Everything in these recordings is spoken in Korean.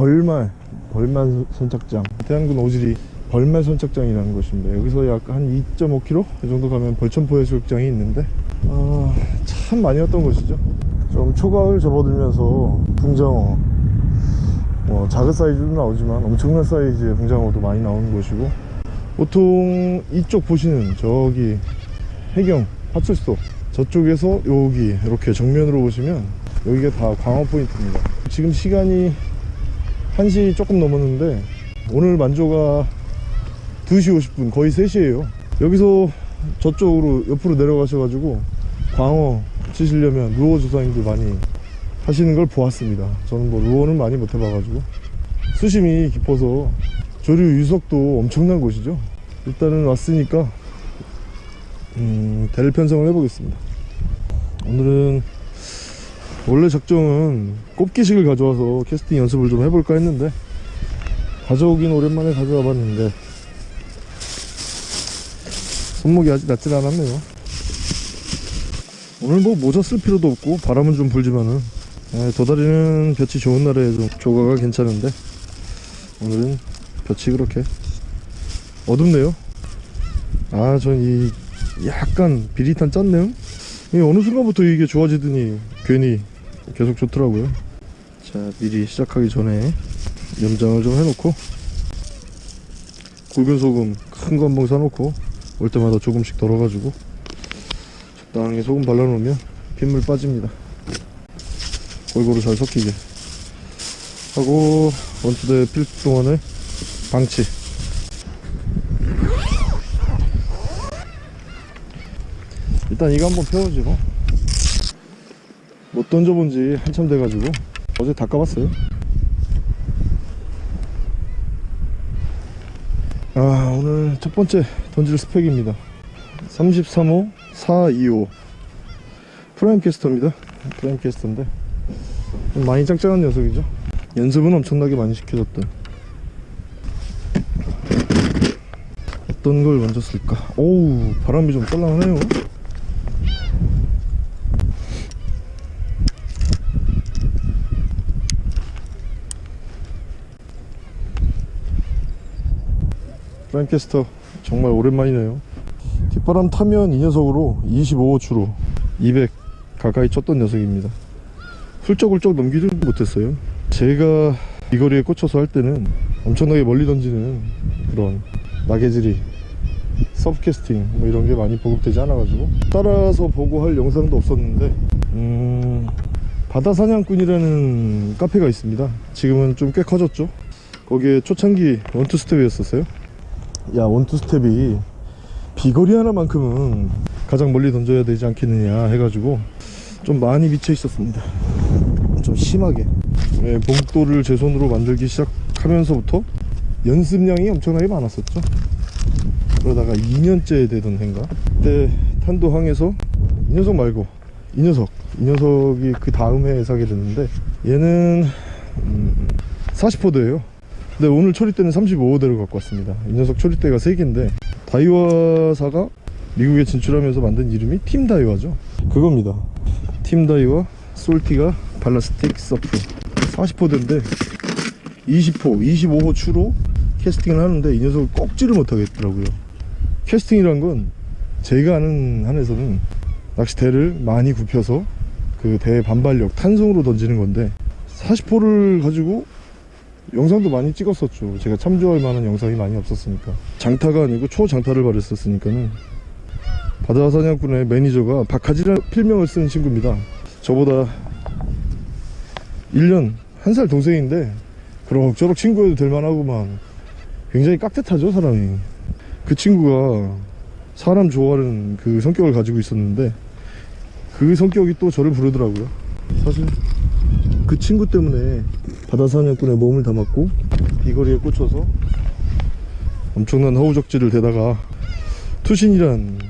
벌말 벌말 선착장. 태양군 오지리 벌말 선착장이라는 곳입니다. 여기서 약 한 2.5km 이 정도 가면 벌천포 해수욕장이 있는데 아, 참 많이 왔던 곳이죠. 좀 초가을 접어들면서 붕장어 뭐 작은 사이즈도 나오지만 엄청난 사이즈의 붕장어도 많이 나오는 곳이고 보통 이쪽 보시는 저기 해경 파출소 저쪽에서 여기 이렇게 정면으로 보시면 여기가 다 광어 포인트입니다. 지금 시간이 1시 조금 넘었는데 오늘 만조가 2시 50분 거의 3시에요. 여기서 저쪽으로 옆으로 내려가셔가지고 광어 치시려면 루어 조사님들 많이 하시는 걸 보았습니다. 저는 뭐 루어는 많이 못 해봐가지고. 수심이 깊어서 조류 유석도 엄청난 곳이죠. 일단은 왔으니까 음, 대를 편성을 해보겠습니다. 오늘은 원래 작정은 꼽기식을 가져와서 캐스팅 연습을 좀 해볼까 했는데 가져오긴 오랜만에 가져와 봤는데 손목이 아직 낫질 않았네요. 오늘 뭐 모자 쓸 필요도 없고 바람은 좀 불지만은 에, 도다리는 볕이 좋은 날에 좀 조가가 괜찮은데 오늘은 볕이 그렇게 어둡네요. 아 전 이 약간 비릿한 짠내음? 이 어느 순간부터 이게 좋아지더니 괜히 계속 좋더라고요. 자 미리 시작하기 전에 염장을 좀 해놓고 굵은 소금 큰 거 한 봉 사놓고 올 때마다 조금씩 덜어가지고 적당히 소금 발라놓으면 핏물 빠집니다. 골고루 잘 섞이게 하고 원투대 필 동안에 방치. 일단 이거 한번 펴오지 뭐. 못 던져본 지 한참 돼가지고 어제 다 까봤어요. 아 오늘 첫 번째 던질 스펙입니다. 33호 425 프라임 캐스터입니다. 프라임 캐스터인데 좀 많이 짱짱한 녀석이죠. 연습은 엄청나게 많이 시켜줬던. 어떤 걸 먼저 쓸까? 오우 바람이 좀 썰렁하네요 프라임 캐스터 정말 오랜만이네요. 뒷바람 타면 이 녀석으로 25호추로 200 가까이 쳤던 녀석입니다. 훌쩍훌쩍 넘기지 못했어요. 제가 이 거리에 꽂혀서 할 때는 엄청나게 멀리 던지는 그런 나게질이 서브캐스팅 뭐 이런 게 많이 보급되지 않아가지고 따라서 보고 할 영상도 없었는데 음 바다 사냥꾼이라는 카페가 있습니다. 지금은 좀 꽤 커졌죠? 거기에 초창기 원투 스텝이었었어요 야 원투 스텝이 비거리 하나만큼은 가장 멀리 던져야 되지 않겠느냐 해가지고 좀 많이 미쳐 있었습니다. 좀 심하게. 네, 봉돌을 제 손으로 만들기 시작하면서부터 연습량이 엄청나게 많았었죠. 그러다가 2년째 되던 해인가? 그때 탄도항에서 이 녀석 말고 이 녀석 이 녀석이 그 다음 해에 사게 됐는데 얘는 음, 40호드예요 근데 오늘 초리대는 35호대로 갖고 왔습니다. 이 녀석 초리대가 3개인데 다이와사가 미국에 진출하면서 만든 이름이 팀 다이와죠. 그겁니다. 팀 다이와 솔티가 발라스틱 서프. 40호대인데 20호 25호 추로 캐스팅을 하는데 이 녀석을 꺾지를 못하겠더라고요. 캐스팅이란 건 제가 아는 한에서는 낚시대를 많이 굽혀서 그 대 반발력 탄성으로 던지는 건데 40호를 가지고 영상도 많이 찍었었죠. 제가 참조할 만한 영상이 많이 없었으니까. 장타가 아니고 초장타를 바랬었으니까는. 바다사냥꾼의 매니저가 박하지라는 필명을 쓰는 친구입니다. 저보다 1년 한 살 동생인데 그럭저럭 친구여도 될만하고만. 굉장히 깍듯하죠 사람이. 그 친구가 사람 좋아하는 그 성격을 가지고 있었는데 그 성격이 또 저를 부르더라고요. 사실 그 친구 때문에 바다사냥꾼에 몸을 담았고 비거리에 꽂혀서 엄청난 허우적지를 대다가 투신이란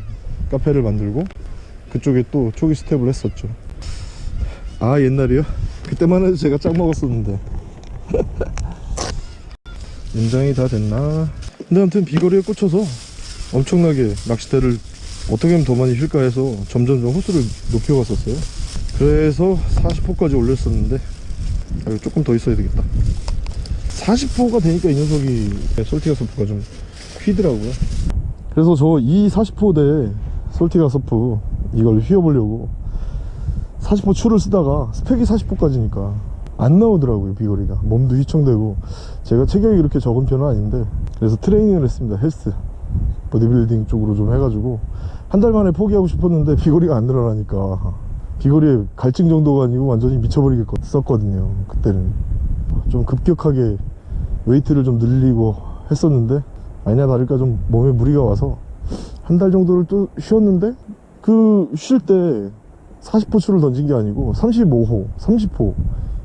카페를 만들고 그쪽에 또 초기 스텝을 했었죠. 아 옛날이요? 그때만 해도 제가 짱 먹었었는데. 연장이 다 됐나? 근데 아무튼 비거리에 꽂혀서 엄청나게 낚시대를 어떻게 하면 더 많이 휠까 해서 점점 점 호수를 높여갔었어요 그래서 40호까지 올렸었는데 아, 이거 조금 더 있어야 되겠다. 40호가 되니까 이 녀석이 솔티가 서프가 좀 휘더라고요. 그래서 저 이 40호 대 솔티가 서프 이걸 휘어보려고 40호 추를 쓰다가 스펙이 40호까지니까 안 나오더라고요 비거리가. 몸도 휘청되고. 제가 체격이 그렇게 적은 편은 아닌데 그래서 트레이닝을 했습니다 헬스. 보디빌딩 쪽으로 좀 해가지고 한 달 만에 포기하고 싶었는데 비거리가 안 늘어나니까 비거리에 갈증 정도가 아니고 완전히 미쳐버리겠었거든요 그때는. 좀 급격하게 웨이트를 좀 늘리고 했었는데 아니나 다를까 좀 몸에 무리가 와서 한 달 정도를 또 쉬었는데 그 쉴 때 40호 추를 던진 게 아니고 35호, 30호.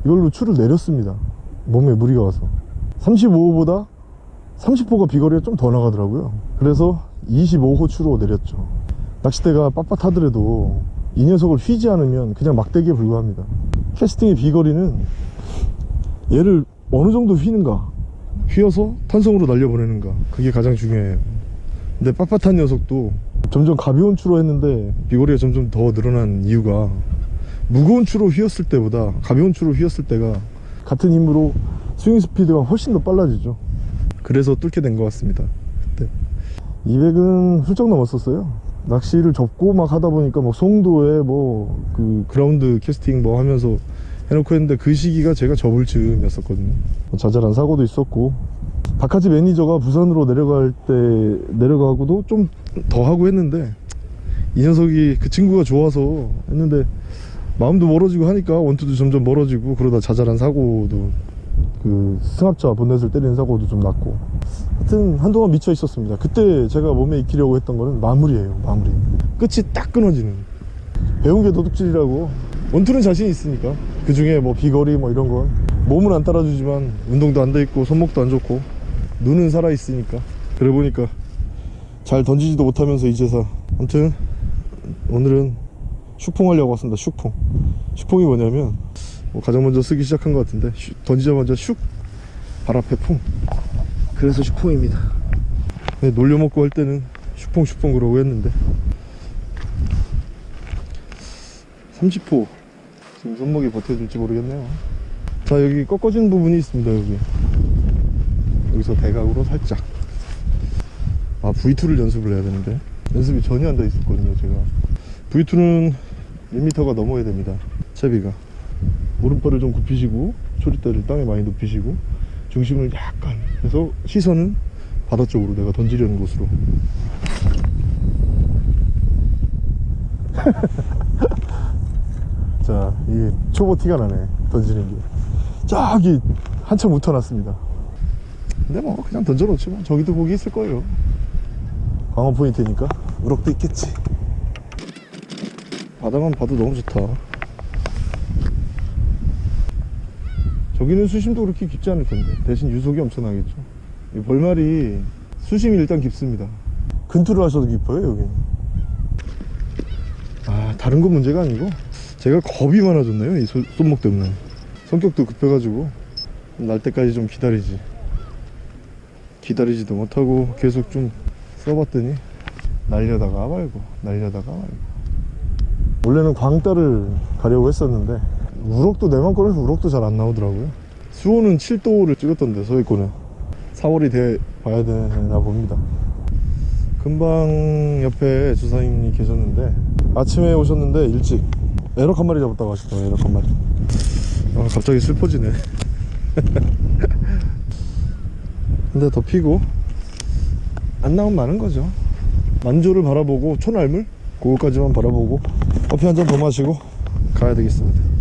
이걸로 추를 내렸습니다 몸에 무리가 와서. 35호보다 30호가 비거리가 좀 더 나가더라고요. 그래서 25호 추로 내렸죠. 낚싯대가 빳빳하더라도 이 녀석을 휘지 않으면 그냥 막대기에 불과합니다. 캐스팅의 비거리는 얘를 어느 정도 휘는가? 휘어서 탄성으로 날려보내는가? 그게 가장 중요해요. 근데 빳빳한 녀석도 점점 가벼운 추로 했는데 비거리가 점점 더 늘어난 이유가 무거운 추로 휘었을 때보다 가벼운 추로 휘었을 때가 같은 힘으로 스윙 스피드가 훨씬 더 빨라지죠. 그래서 뚫게 된 것 같습니다. 그때 200은 훌쩍 넘었었어요 낚시를 접고 막 하다 보니까 막 송도에 뭐 그 그라운드 캐스팅 뭐 하면서 해놓고 했는데 그 시기가 제가 접을 즈음이었었거든요. 뭐 자잘한 사고도 있었고 박하지 매니저가 부산으로 내려갈 때 내려가고도 좀 더 하고 했는데 이 녀석이 그 친구가 좋아서 했는데 마음도 멀어지고 하니까 원투도 점점 멀어지고 그러다 자잘한 사고도 그 승합차 본넷을 때리는 사고도 좀 났고. 하여튼 한동안 미쳐 있었습니다. 그때 제가 몸에 익히려고 했던 거는 마무리예요 마무리. 끝이 딱 끊어지는. 배운 게 도둑질이라고. 원투는 자신 있으니까. 그 중에 뭐 비거리 뭐 이런 건 몸은 안 따라주지만 운동도 안 돼 있고 손목도 안 좋고 눈은 살아 있으니까. 그래 보니까 잘 던지지도 못하면서 이제서 아무튼 오늘은 슈퐁 하려고 왔습니다 슈퐁. 슈퐁이 뭐냐면 뭐 가장 먼저 쓰기 시작한 것 같은데 슈- 던지자마자 슉 발 앞에 퐁. 그래서 슈퐁입니다. 네, 놀려먹고 할 때는 슈퐁 슈퐁 그러고 했는데. 30호. 지금 손목이 버텨줄지 모르겠네요. 자 여기 꺾어진 부분이 있습니다 여기. 여기서 대각으로 살짝. 아 V2를 연습을 해야 되는데. 연습이 전혀 안 돼 있었거든요 제가. V2는 1m가 넘어야 됩니다 채비가 오른발을 좀 굽히시고 초리대를 땅에 많이 눕히시고 중심을 약간 해서 시선은 바다 쪽으로 내가 던지려는 곳으로. 자 이게 초보 티가 나네 던지는 게. 저기 한참 웃어놨습니다. 근데 뭐 그냥 던져놓지 뭐 저기도 고기 있을 거예요. 광어 포인트니까. 우럭도 있겠지. 바다만 봐도 너무 좋다 저기는 수심도 그렇게 깊지 않을 텐데. 대신 유속이 엄청나겠죠. 이 벌말이 수심이 일단 깊습니다. 근투를 하셔도 깊어요 여기. 아 다른 건 문제가 아니고 제가 겁이 많아졌네요? 이 소- 손목 때문에. 성격도 급해가지고. 날 때까지 좀 기다리지. 기다리지도 못하고 계속 좀 써봤더니 날려다가 말고 날려다가 말고. 원래는 광따를 가려고 했었는데 우럭도 내만 꺼내서 우럭도 잘 안 나오더라고요. 수온은 7도를 찍었던데 서해권에. 4월이 돼 봐야 되나 봅니다. 금방 옆에 조사님이 계셨는데 아침에 오셨는데 일찍. 애럭 한 마리 잡았다고 하시더라고요 애럭 한 마리. 아 갑자기 슬퍼지네. 근데 더 피고 안 나오면 많은 거죠. 만조를 바라보고 초날물? 그거까지만 바라보고 커피 한 잔 더 마시고 가야 되겠습니다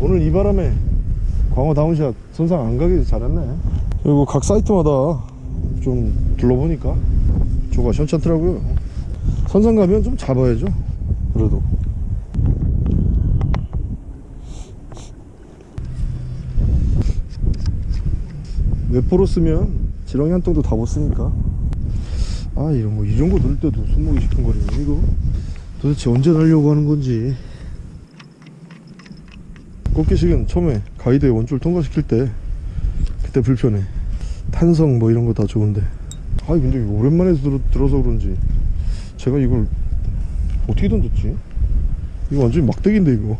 오늘 이 바람에 광어 down shot 선상 안 가길 잘했네. 그리고 각 사이트마다 좀 둘러보니까 조가 현찮더라고요. 선상 가면 좀 잡아야죠. 그래도. 외포로 쓰면 지렁이 한 똥도 다 못 쓰니까. 아 이런 거 이 정도 넣을 때도 손목이 시큰거리네 이거. 도대체 언제 날려고 하는 건지 꽃게식은 처음에 가이드에 원줄 통과시킬 때 그때 불편해. 탄성 뭐 이런 거 다 좋은데. 아 근데 오랜만에 들어, 들어 서 그런지 제가 이걸 어떻게 던졌지? 이거 완전히 막대기인데 이거.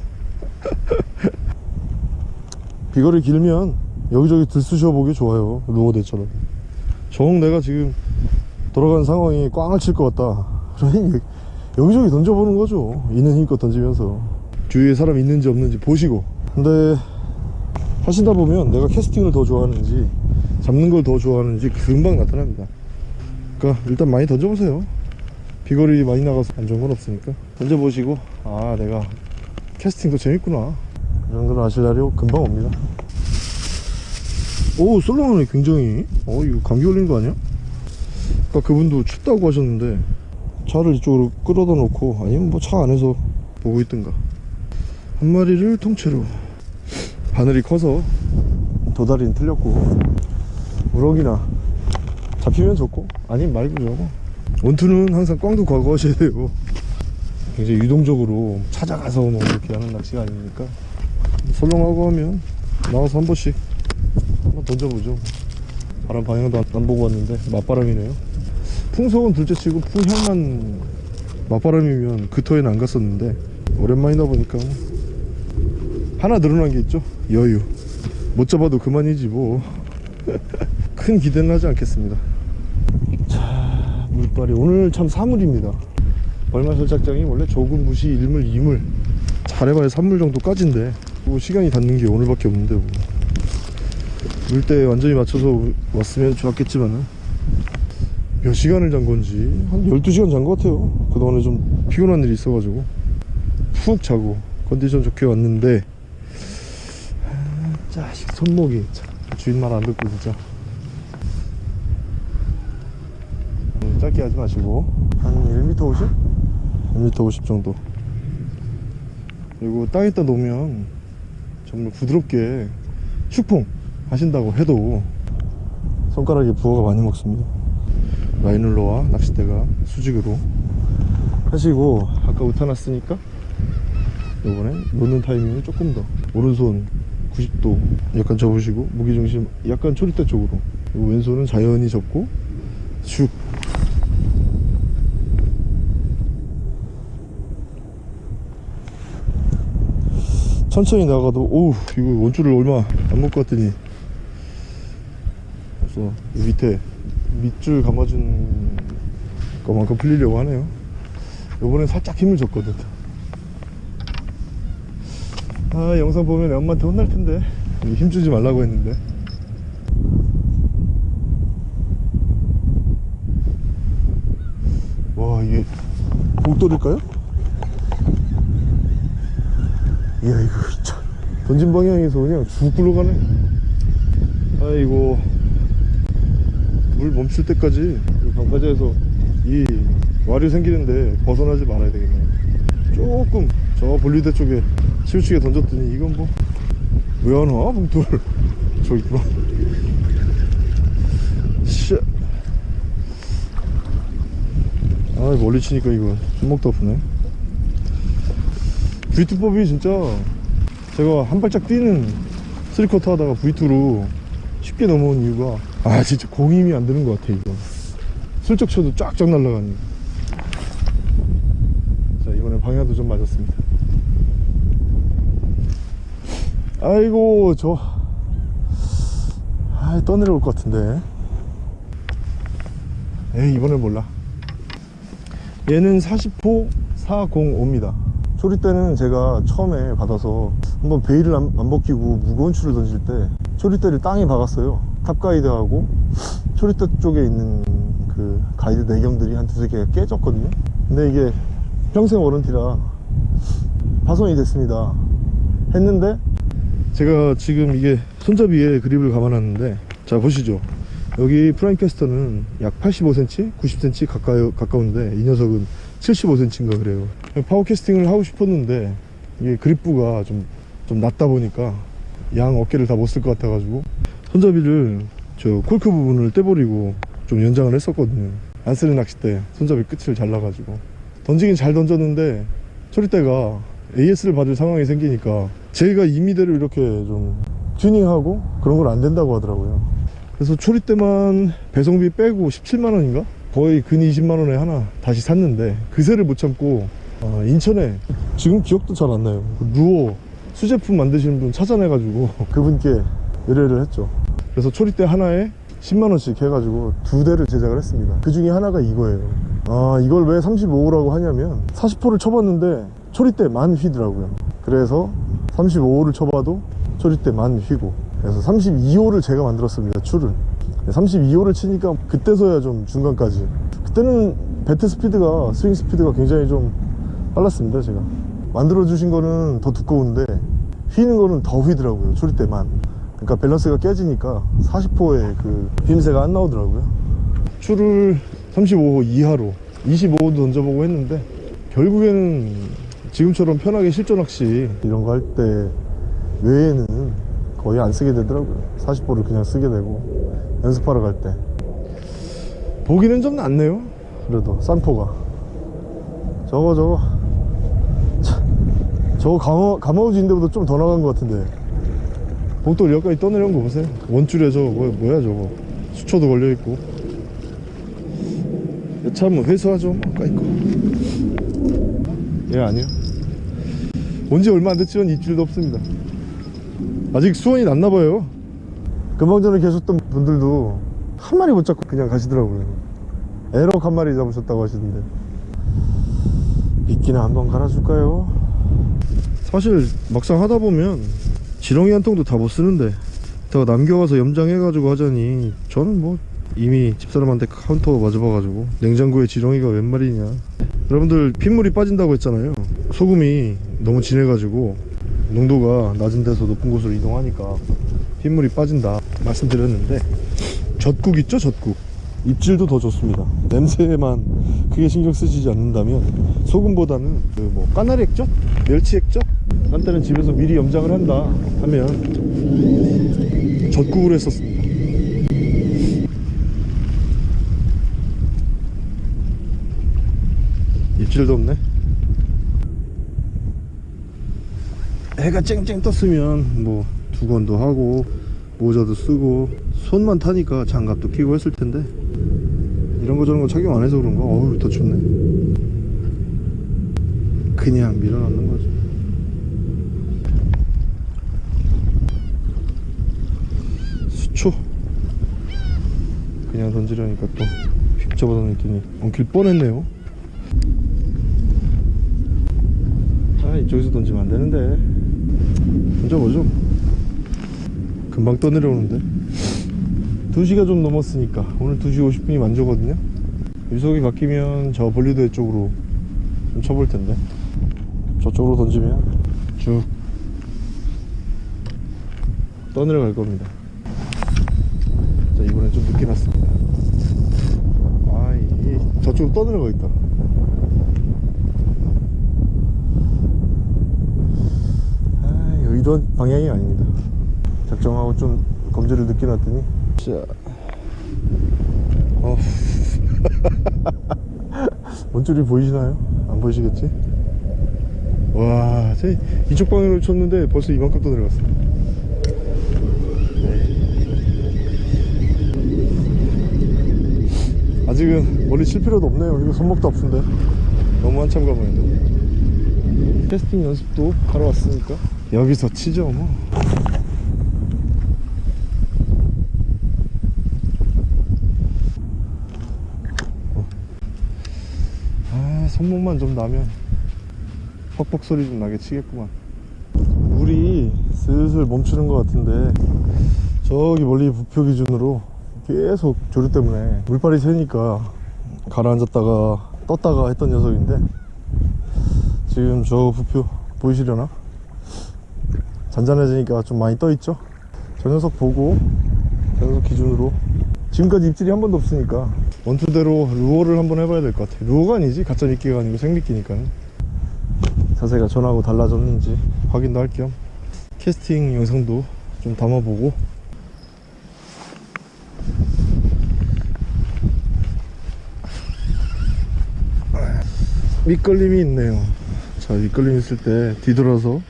비거리 길면 여기저기 들쑤셔 보기 좋아요 루어대처럼 정 내가 지금 돌아가는 상황이 꽝을 칠 것 같다. 그러니 여기- 여기저기 던져보는 거죠. 있는 힘껏 던지면서. 주위에 사람 있는지 없는지 보시고 근데 하시다 보면 내가 캐스팅을 더 좋아하는지 잡는 걸 더 좋아하는지 금방 나타납니다. 그러니까 일단 많이 던져보세요. 비거리 많이 나가서 안 좋은 건 없으니까. 던져보시고 아 내가 캐스팅도 재밌구나. 이 정도는 아실 날이 금방 옵니다. 오 솔로몬이 굉장히 어 이거 감기 걸린 거 아니야? 아까 그분도 춥다고 하셨는데 차를 이쪽으로 끌어다 놓고 아니면 뭐 차 안에서 보고 있든가 한 마리를 통째로. 바늘이 커서 도다리는 틀렸고 우럭이나 잡히면 좋고 아니면 말고 좋고 원투는 항상 꽝도 과거하셔야 돼요. 굉장히 유동적으로 찾아가서 뭐 이렇게 하는 낚시가 아닙니까? 설렁하고 하면 나와서 한 번씩 한번 던져보죠. 바람 방향도 안- 안 보고 왔는데 맞바람이네요. 풍속은 둘째치고 풍향만 맞바람이면 그 터에는 안 갔었는데 오랜만이다 보니까 뭐 하나 늘어난 게 있죠? 여유. 못 잡아도 그만이지 뭐. 큰 기대는 하지 않겠습니다. 자 물빨이 오늘 참 사물입니다. 벌마설 작장이 원래 조금 무시 일물 이물. 잘해봐야 3물 정도까지인데. 뭐 시간이 닿는 게 오늘밖에 없는데 뭐. 물때 완전히 맞춰서 왔으면 좋았겠지만은. 몇 시간을 잔 건지. 한 12시간 잔 것 같아요. 그동안에 좀 피곤한 일이 있어가지고. 푹 자고 컨디션 좋게 왔는데. 아, 자식 손목이. 참, 주인 말 안 듣고 진짜. 음, 짧게 하지 마시고. 한 1m 50? 1m 50 정도. 그리고 땅에다 놓으면 정말 부드럽게 슈퐁 하신다고 해도 손가락에 부어가 많이 먹습니다. 라이놀러와 낚싯대가 수직으로. 하시고 아까 우타 놨으니까 이번엔 놓는 타이밍을 조금 더. 오른손 90도 약간 접으시고 무게중심 약간 초리대 쪽으로. 그리고 왼손은 자연히 접고 슉. 천천히 나가도 오우 이거 원줄을 얼마 안 왔더니. 그래서 이 밑에 밑줄 감아준 것만큼 풀리려고 하네요. 요번엔 살짝 힘을 줬거든 아 영상 보면 엄마한테 혼날 텐데. 힘주지 말라고 했는데. 와 이게 복돌일까요? 이야 이거 참 던진 방향에서 그냥 쭉 굴러가네. 아이고. 물 멈출 때까지 이 강가지에서 이 와류 생기는데 벗어나지 말아야 되겠네요 조금 저 분리대 쪽에 치우치게 던졌더니 이건 뭐 왜 안 와? 봉돌 저 있구나. 씨. 아 멀리 치니까 이거 손목도 아프네. V2법이 진짜 제가 한 발짝 뛰는 스리커터 하다가 V2로 쉽게 넘어온 이유가 아 진짜 공 힘이 안 드는 것 같아 이거. 슬쩍 쳐도 쫙쫙 날아가니 자 이번엔 방향도 좀 맞았습니다 아이고 저 아, 떠내려올 것 같은데. 에이 이번엔 몰라. 얘는 40호 405입니다. 초리대는 제가 처음에 받아서 한번 베일을 안, 안 벗기고 무거운 줄을 던질 때 초리대를 땅에 박았어요. 탑가이드하고 초리대 쪽에 있는 그 가이드 내경들이 한 두세 개가 깨졌거든요. 근데 이게 평생 warranty라 파손이 됐습니다. 했는데 제가 지금 이게 손잡이에 그립을 감아놨는데 자 보시죠. 여기 프라임 캐스터는 약 85cm, 90cm 가까이, 가까운데 이 녀석은 75cm인가 그래요. 파워 캐스팅을 하고 싶었는데 이게 그립부가 좀, 좀 낮다 보니까 양 어깨를 다 못 쓸 것 같아 가지고 손잡이를 저 콜크 부분을 떼버리고 좀 연장을 했었거든요. 안 쓰는 낚싯대 손잡이 끝을 잘라가지고. 던지긴 잘 던졌는데 초리대가 AS를 받을 상황이 생기니까 제가 임의대로 이렇게 좀 튜닝하고 그런 건안 된다고 하더라고요. 그래서 초리대만 배송비 빼고 17만원인가? 거의 근 20만원에 하나 다시 샀는데 그새를 못 참고 어, 인천에 지금 기억도 잘 안 나요. 루어 수제품 만드시는 분 찾아내가지고 그분께 의뢰를 했죠. 그래서 초리대 하나에 10만원씩 해가지고 두 대를 제작을 했습니다. 그 중에 하나가 이거예요. 아 이걸 왜 35호라고 하냐면 40호를 쳐봤는데 초리대만 휘더라고요. 그래서 35호를 쳐봐도 초리대만 휘고 그래서 32호를 제가 만들었습니다 출을. 32호를 치니까 그때서야 좀 중간까지. 그때는 배트 스피드가 스윙 스피드가 굉장히 좀 빨랐습니다 제가. 만들어 주신 거는 더 두꺼운데 휘는 거는 더 휘더라고요 초리대만. 그러니까 밸런스가 깨지니까 40호의 그 휘임새가 안 나오더라고요. 출을 35호 이하로 25호도 던져보고 했는데 결국에는 지금처럼 편하게 실전 낚시 이런 거 할 때 외에는 거의 안 쓰게 되더라고요. 40호를 그냥 쓰게 되고 연습하러 갈 때. 보기는 좀 낫네요. 그래도 쌍포가. 저거 저거. 차, 저거 가마, 가마우지인데보다 좀 더 나간 것 같은데. 복돌 여기까지 떠내려온 거 보세요. 원줄에 저거 뭐야, 뭐야 저거. 수초도 걸려있고. 참 회수하죠. 뭐 까이거 얘 아니야 온지 얼마 안 됐지만 입질도 없습니다. 아직 수원이 났나봐요. 금방 전에 계셨던 분들도 한 마리 못 잡고 그냥 가시더라고요. 애럭 한 마리 잡으셨다고 하시던데. 미끼나 한번 갈아줄까요? 사실 막상 하다 보면 지렁이 한 통도 다 못 쓰는데 제가 남겨와서 염장해가지고 하자니 저는 뭐 이미 집사람한테 카운터 맞아봐가지고 냉장고에 지렁이가 웬 말이냐. 여러분들 핏물이 빠진다고 했잖아요. 소금이 너무 진해가지고 농도가 낮은 데서 높은 곳으로 이동하니까 핏물이 빠진다 말씀드렸는데 젖국 있죠 젖국 입질도 더 좋습니다 냄새에만 크게 신경 쓰시지 않는다면 소금보다는 그 뭐 까나리 액젓? 멸치 액젓? 한 때는 집에서 미리 염장을 한다 하면 젖국으로 했었습니다 입질도 없네 해가 쨍쨍 떴으면 뭐 두건도 하고 모자도 쓰고 손만 타니까 장갑도 끼고 했을 텐데. 이런 거 저런 거 착용 안 해서 그런가? 어우 더 춥네. 그냥 밀어넣는 거죠 수초. 그냥 던지려니까 또휙 잡아당겼더니 엉킬 뻔했네요. 아 이쪽에서 던지면 안 되는데 던져보죠 금방 떠내려오는데? 2시가 좀 넘었으니까 오늘 2시 50분이 만조거든요. 유속이 바뀌면 저 볼리드 쪽으로 좀 쳐볼 텐데. 저쪽으로 던지면 쭉 떠내려 갈 겁니다. 자 이번엔 좀 늦게 났습니다. 아이 저쪽으로 떠내려 가 있다 아 의도한 방향이 아닙니다 작정하고 좀 검지를 늦게 놨더니 자 어. 원줄이 보이시나요? 안 보이시겠지? 와, 제 이쪽 방향으로 쳤는데 벌써 이만큼 떠내려갔어. 네. 아직은 멀리 칠 필요도 없네요. 이거 손목도 아픈데. 너무 한참 돼. 테스팅 연습도 하러 왔으니까 여기서 치죠, 뭐. 아, 손목만 좀 나면 퍽퍽 소리 좀 나게 치겠구만 물이 슬슬 멈추는 것 같은데 저기 멀리 부표 기준으로 계속 조류 때문에 물발이 새니까 가라앉았다가 떴다가 했던 녀석인데 지금 저 부표 보이시려나? 잔잔해지니까 좀 많이 떠 있죠? 저 녀석 보고 저 녀석 기준으로. 지금까지 입질이 한 번도 없으니까 원투대로 루어를 한번 해봐야 될 것 같아 루어가 아니지? 가짜 미끼가 아니고 생미끼니까 자세가 전하고 달라졌는지 확인도 할 겸 캐스팅 영상도 좀 담아보고. 밑걸림이 있네요. 자 밑걸림 있을 때 뒤돌아서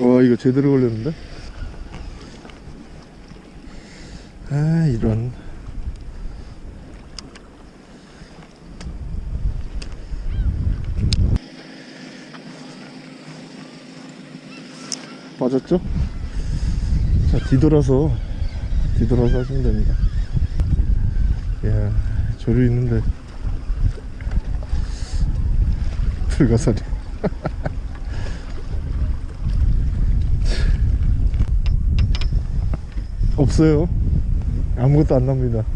와 이거 제대로 걸렸는데? 아 이런. 빠졌죠? 자 뒤돌아서 뒤돌아서 하시면 됩니다. 이야 조류 있는데. 불가사리 없어요. 아무것도 안 납니다.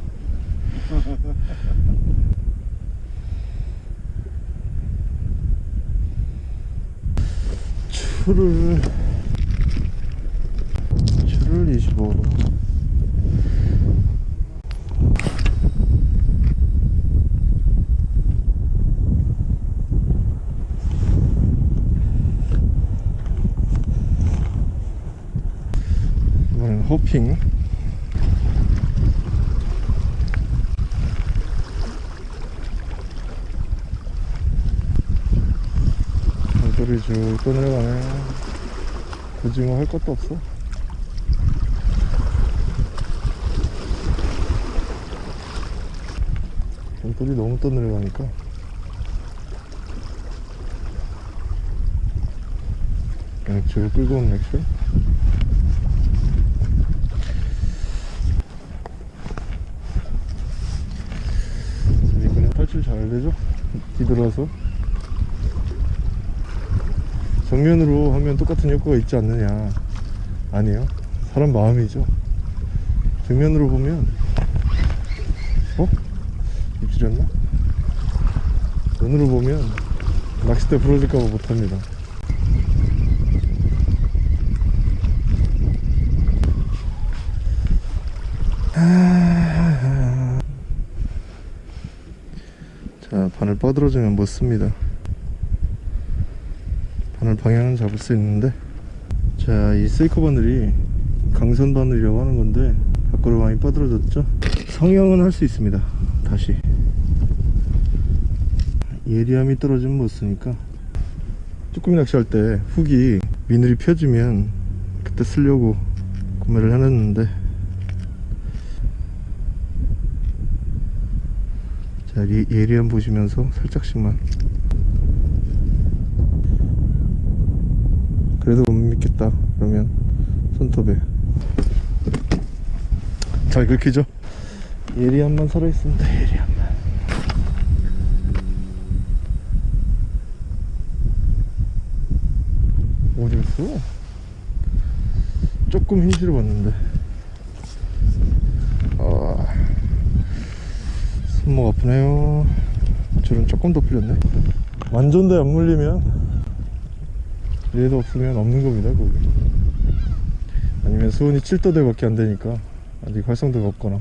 추를 25로 이번엔 호핑 돌이 쭉 떠내려가네 뭐할 것도 없어. 돌이 너무 떠내려가니까. 줄 끌고 온 맥주 이번엔 탈출 잘 되죠? 뒤돌아서 정면으로 하면 똑같은 효과가 있지 않느냐. 아니에요. 사람 마음이죠. 정면으로 보면 어? 입질했나? 눈으로 보면 낚싯대 부러질까봐 못합니다. 자 바늘 뻗어주면 못 씁니다 바늘 방향은 잡을 수 있는데. 자 이 세이커 바늘이 강선 바늘이라고 하는 건데 밖으로 많이 뻗어졌죠? 성형은 할 수 있습니다. 다시. 예리함이 떨어지면 못 쓰니까. 쭈꾸미 낚시할 때 훅이 미늘이 펴지면 그때 쓰려고 구매를 해놨는데. 자 예- 예리함 보시면서 살짝씩만 그래도 못 믿겠다 그러면. 손톱에. 잘 긁히죠? 예리함만 살아있습니다 예리함만 어디 갔어? 조금 힘실어 봤는데. 아, 손목 아프네요. 줄은 조금 더 풀렸네. 완전대 안 물리면 얘도 없으면 없는 겁니다 거기 아니면 수온이 7도대 밖에 안 되니까 아직 활성도가 없거나.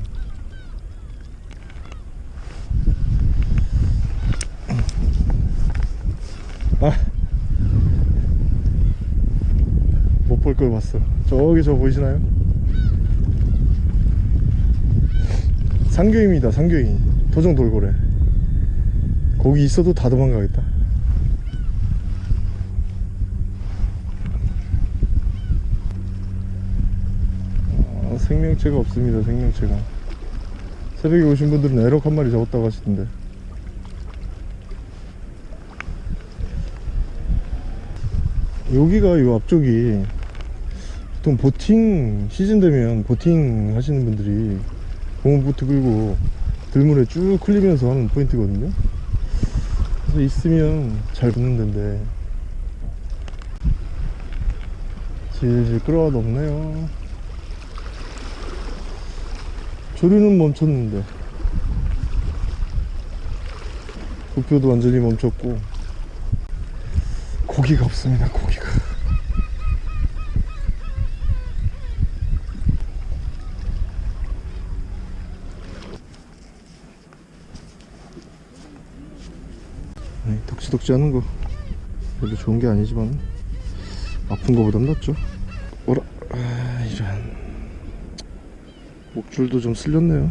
아. 못 볼 걸 봤어. 저기 저 보이시나요? 상교입니다 상교인 토종 돌고래. 거기 있어도 다 도망가겠다 아, 생명체가 없습니다 생명체가. 새벽에 오신 분들은 에럭 한 마리 잡았다고 하시던데. 여기가 요 앞쪽이 보통 보팅 시즌 되면 보팅 하시는 분들이 고무보트 끌고 들물에 쭉 흘리면서 하는 포인트거든요. 그래서 있으면 잘 붙는 데인데. 질질 끌어와도 없네요 조류는 멈췄는데. 부표도 완전히 멈췄고. 고기가 없습니다 고기가. 덕지덕지 하는 거 별로 좋은 게 아니지만 아픈 거보단 낫죠. 오라 아, 이런 목줄도 좀 쓸렸네요.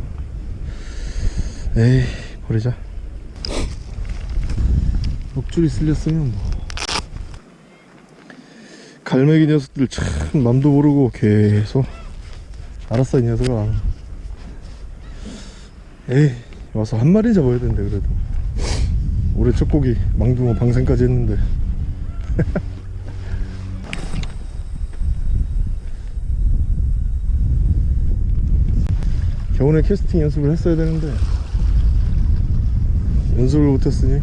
에이 버리자. 목줄이 쓸렸으면 뭐. 갈매기 녀석들 참 맘도 모르고 계속. 알았어 이 녀석아. 에이 와서 한 마리 잡아야 되는데 그래도. 올해 첫 고기 망둥어 방생까지 했는데 겨울에 캐스팅 연습을 했어야 되는데. 연습을 못했으니.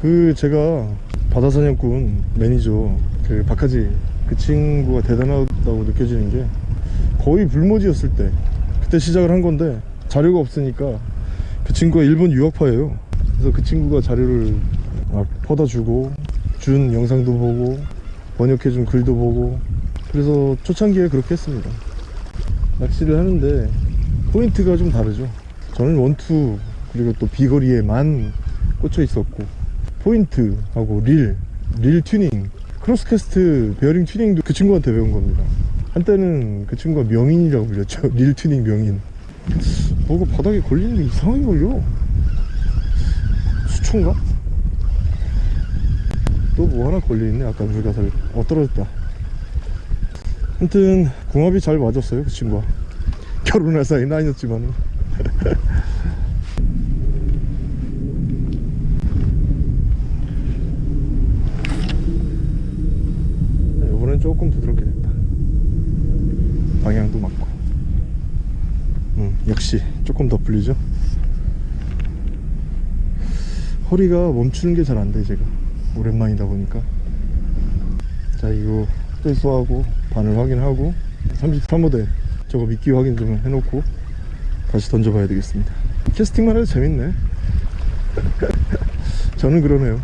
그 제가 바다사냥꾼 매니저 그 박하지 그 친구가 대단하다고 느껴지는 게 거의 불모지였을 때. 그때 시작을 한 건데 자료가 없으니까 그 친구가 일본 유학파예요. 그래서 그 친구가 자료를 막 퍼다 주고 준 영상도 보고 번역해 준 글도 보고 그래서 초창기에 그렇게 했습니다 낚시를 하는데 포인트가 좀 다르죠. 저는 원투 그리고 또 비거리에만 꽂혀 있었고 포인트하고 릴, 릴 튜닝 크로스캐스트 베어링 튜닝도 그 친구한테 배운 겁니다. 한때는 그 친구가 명인이라고 불렸죠. 릴 튜닝 명인. 뭐가 바닥에 걸리는데 이상하게 걸려 수초인가? 또 뭐 하나 걸려있네. 아까 불가사리 어 떨어졌다 하여튼 궁합이 잘 맞았어요 그 친구와. 결혼할 사이는 아니었지만 이번엔 조금 부드럽게 됐다. 방향도 맞고. 음, 역시 조금 더 풀리죠? 허리가 멈추는 게 잘 안 돼 제가. 오랜만이다 보니까. 자 이거 회수하고 바늘 확인하고 33호대 저거 미끼 확인 좀 해놓고 다시 던져봐야 되겠습니다. 캐스팅만 해도 재밌네. 저는 그러네요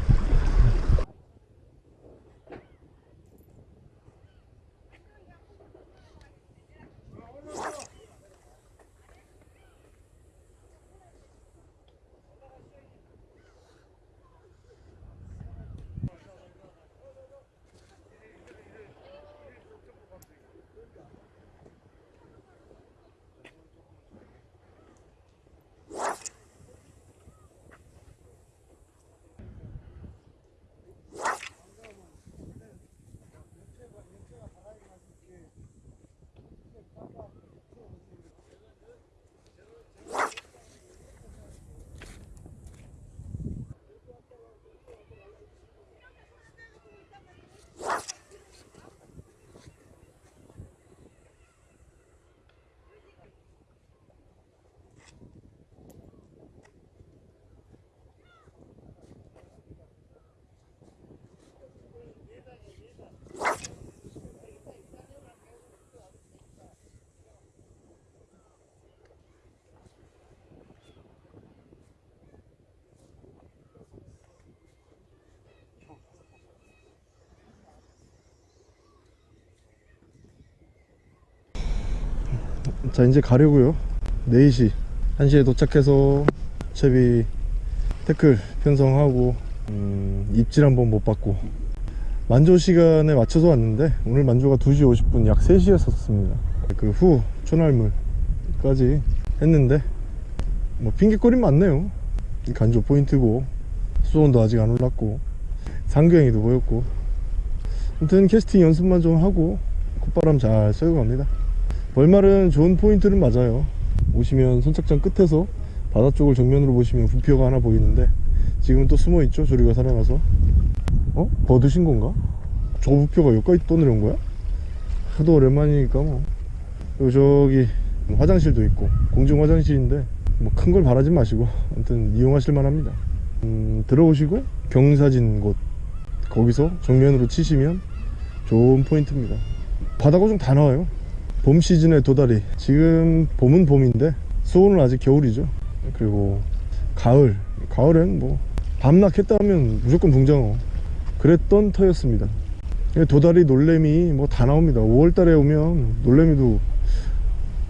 자 이제 가려고요. 4시. 1시에 도착해서 채비 태클 편성하고 음, 입질 한번 못 받고. 만조 시간에 맞춰서 왔는데 오늘 만조가 2시 50분 약 3시였었습니다. 그 후 초날물까지 했는데 뭐 핑계거리 많네요. 간조 포인트고 수온도 아직 안 올랐고 상경이도 보였고. 아무튼 캐스팅 연습만 좀 하고 콧바람 잘 쐬고 갑니다 벌말은 좋은 포인트는 맞아요 오시면 선착장 끝에서 바다 쪽을 정면으로 보시면 부표가 하나 보이는데 지금은 또 숨어있죠 조리가 살아나서 어? 버드신 건가? 저 부표가 여기까지 떠내려온 거야? 하도 오랜만이니까 뭐 그리고 저기 화장실도 있고 공중 화장실인데 뭐 큰 걸 바라지 마시고 아무튼 이용하실 만합니다 음, 들어오시고 경사진 곳 거기서 정면으로 치시면 좋은 포인트입니다 바다가 좀 다 나와요 봄 시즌의 도다리 지금 봄은 봄인데 수온은 아직 겨울이죠. 그리고 가을 가을엔 뭐 밤낮 했다 하면 무조건 붕장어. 그랬던 터였습니다. 도다리 놀래미 뭐 다 나옵니다. 5월달에 오면 놀래미도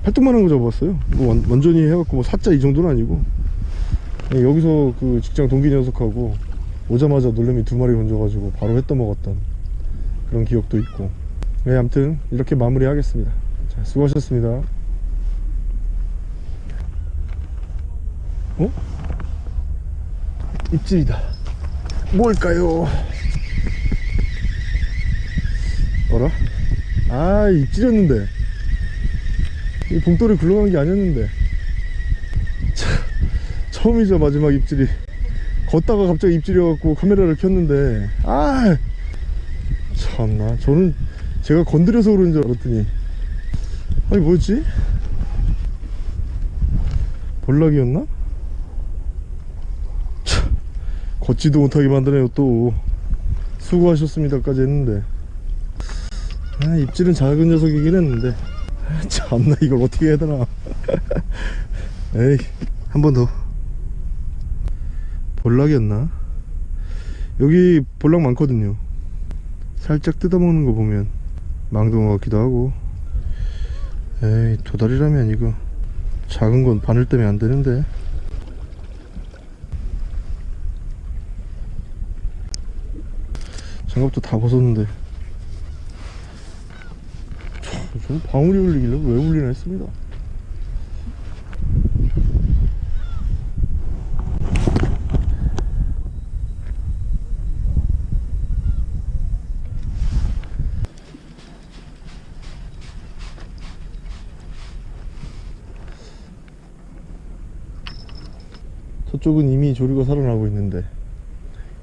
팔뚝만한 거 잡았어요. 뭐 완, 완전히 해갖고 뭐 사자 이 정도는 아니고. 여기서 그 직장 동기 녀석하고 오자마자 놀래미 두 마리 건져가지고 바로 했떠 먹었던 그런 기억도 있고. 네 아무튼 이렇게 마무리 하겠습니다 자, 수고하셨습니다. 어? 입질이다. 뭘까요? 어라? 아 입질이었는데. 이 봉돌이 굴러간 게 아니었는데. 차, 처음이죠 마지막 입질이. 걷다가 갑자기 입질이어갖고 카메라를 켰는데. 아! 참나 저는 제가 건드려서 그런 줄 알았더니 아니 뭐였지? 볼락이었나? 참, 걷지도 못하게 만드네요 또. 수고하셨습니다까지 했는데. 아, 입질은 작은 녀석이긴 했는데. 아, 참나 이걸 어떻게 해야 되나. 에이 한 번 더. 볼락이었나? 여기 볼락 많거든요. 살짝 뜯어먹는 거 보면 망둥어 같기도 하고 에이 도다리라면 이거 작은 건 바늘 때문에 안 되는데. 장갑도 다 벗었는데. 참, 좀 방울이 울리길래 왜 울리나 했습니다 저쪽은 이미 조류가 살아나고 있는데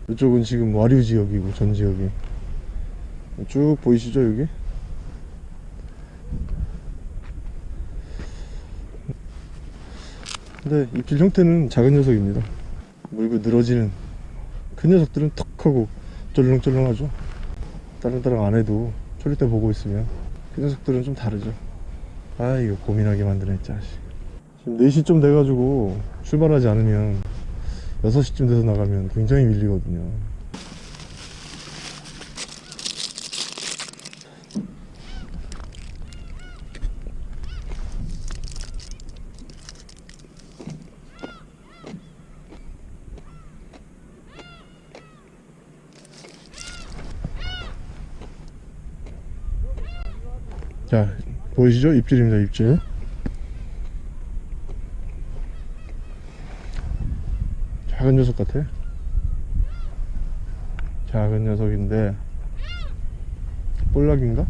이쪽은 지금 와류 지역이고 전 지역이. 쭉 보이시죠 여기? 근데 입질 형태는 작은 녀석입니다. 물고 늘어지는 큰 녀석들은 턱 하고 쫄렁쫄렁하죠. 따랑따랑 안 해도 초리대 보고 있으면 그 녀석들은 좀 다르죠. 아 이거 고민하게 만드네 자식 지금 4시쯤 돼가지고 출발하지 않으면 6시쯤 돼서 나가면 굉장히 밀리거든요. 자 보이시죠? 입질입니다 입질 작은 녀석 같아 작은 녀석인데 볼락인가?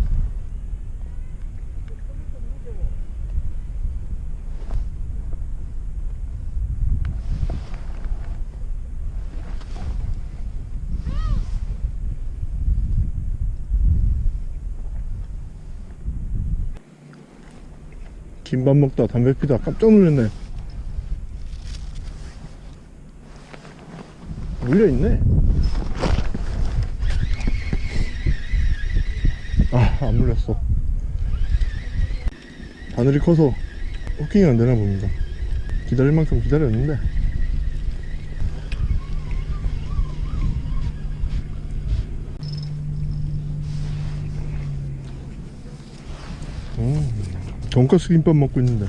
김밥 먹다 담배 피다 깜짝 놀랐네 물려있네. 아안 물렸어. 바늘이 커서 호킹이 안 되나 봅니다. 기다릴 만큼 기다렸는데. 음, 돈가스 김밥 먹고 있는데.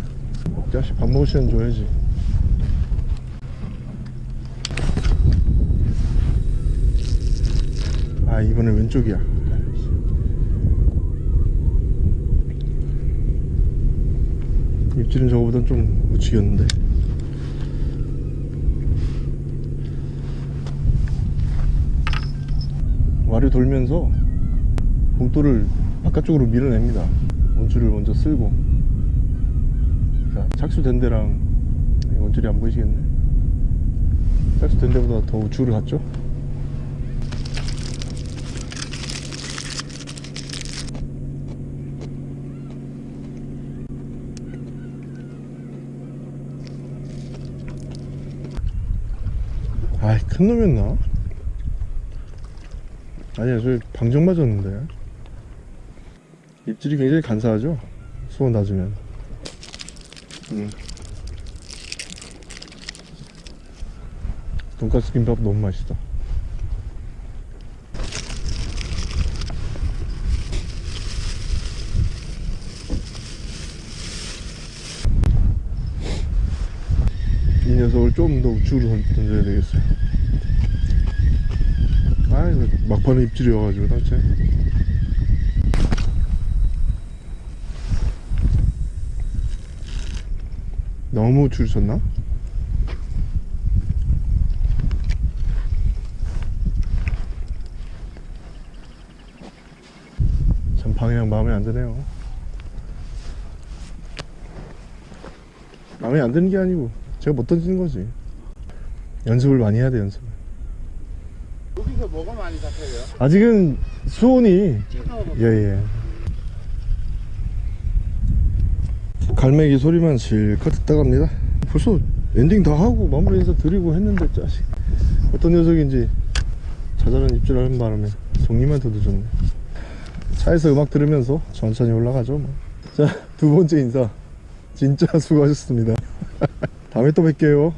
자식 밥 먹을 시간 줘야지 아 이번엔 왼쪽이야. 입질은 저거보단 좀 묻히겠는데. 와류 돌면서 봉돌을 바깥쪽으로 밀어냅니다. 원줄을 먼저 쓸고. 자 착수된 데랑 원줄이 안 보이시겠네. 착수된 데보다 더 우측으로 갔죠 아이 큰 놈이었나? 아니야 저 방정 맞았는데 입질이 굉장히 간사하죠? 수온 낮으면 음. 돈가스 김밥 너무 맛있다 이 녀석을 좀 더 우측으로 던- 던져야 되겠어요 아 이거 막판에 입질이어가지고 당체 너무 줄 쳤나? 참 방향 마음에 안 드네요. 마음에 안 드는 게 아니고 제가 못 던지는 거지. 연습을 많이 해야 돼 연습을 여기서 뭐가 많이 잡혀요? 아직은 수온이 예예. 갈매기 소리만 실컷 듣다 갑니다. 벌써 엔딩 다 하고 마무리 인사 드리고 했는데 짜식. 어떤 녀석인지 자잘한 입질하는 바람에 정리만 더 늦었네. 차에서 음악 들으면서 천천히 올라가죠 뭐. 자두 번째 인사. 진짜 수고하셨습니다. 다음에 또 뵐게요